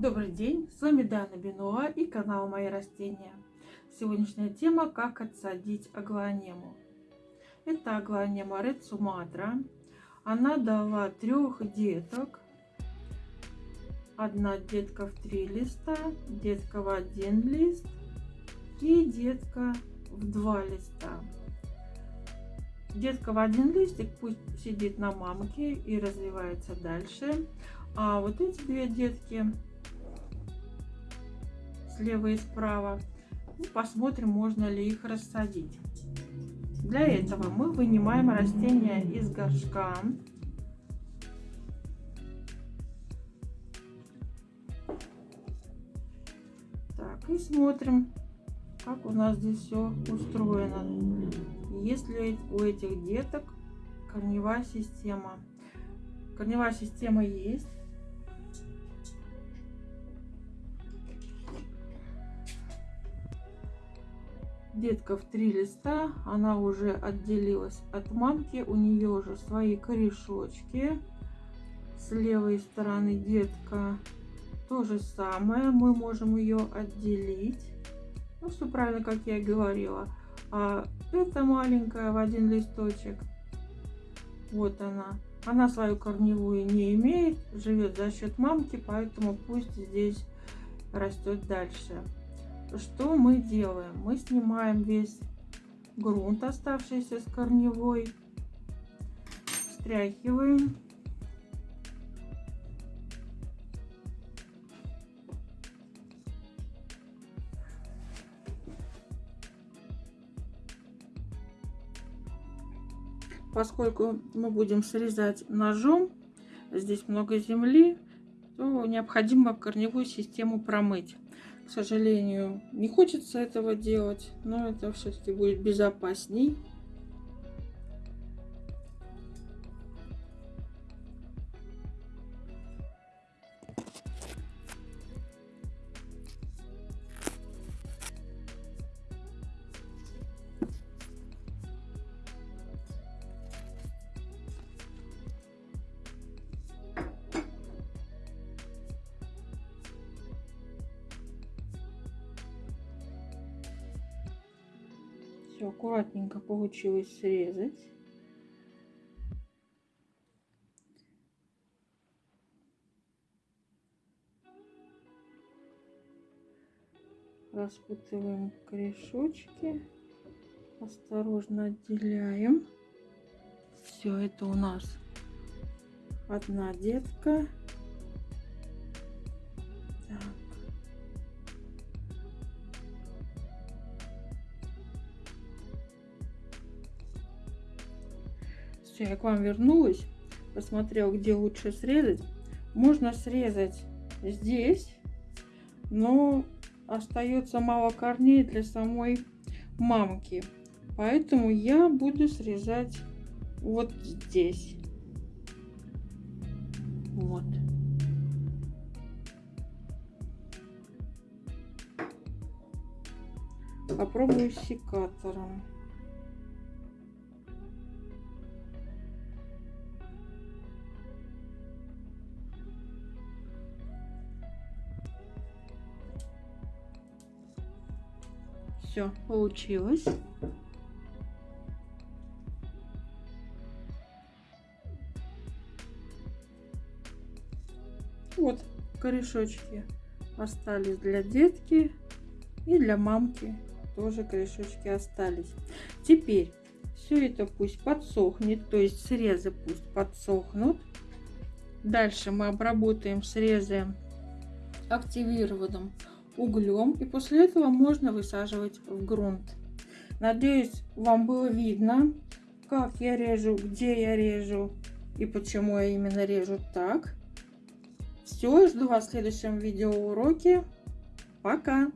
Добрый день, с вами Дана Бенуа и канал Мои растения. Сегодняшняя тема как отсадить аглонему. Это аглонема Red Sumatra. Она дала трех деток. Одна детка в три листа, детка в один лист и детка в два листа. Детка в один листик пусть сидит на мамке и развивается дальше. А вот эти две детки слева и справа. И посмотрим, можно ли их рассадить. Для этого мы вынимаем растения из горшка. Так, и смотрим, как у нас здесь все устроено. Есть ли у этих деток корневая система. Корневая система есть. Детка в три листа, она уже отделилась от мамки, у нее уже свои корешочки. С левой стороны детка то же самое, мы можем ее отделить. Ну, все правильно, как я и говорила. А эта маленькая в один листочек, вот она. Она свою корневую не имеет, живет за счет мамки, поэтому пусть здесь растет дальше что мы делаем? Мы снимаем весь грунт, оставшийся с корневой, встряхиваем. Поскольку мы будем срезать ножом, здесь много земли, то необходимо корневую систему промыть. К сожалению, не хочется этого делать, но это все-таки будет безопасней. Все аккуратненько получилось срезать. Распутываем корешочки. Осторожно отделяем. Все это у нас одна детка. Все, я к вам вернулась. Посмотрел, где лучше срезать. Можно срезать здесь, но остается мало корней для самой мамки. Поэтому я буду срезать вот здесь. Вот. Попробую секатором. Все, получилось. Вот корешочки остались для детки и для мамки тоже корешочки остались. Теперь все это пусть подсохнет, то есть срезы пусть подсохнут. Дальше мы обработаем срезы активированным углем. И после этого можно высаживать в грунт. Надеюсь, вам было видно, как я режу, где я режу и почему я именно режу так. Все, жду вас в следующем видеоуроке. Пока!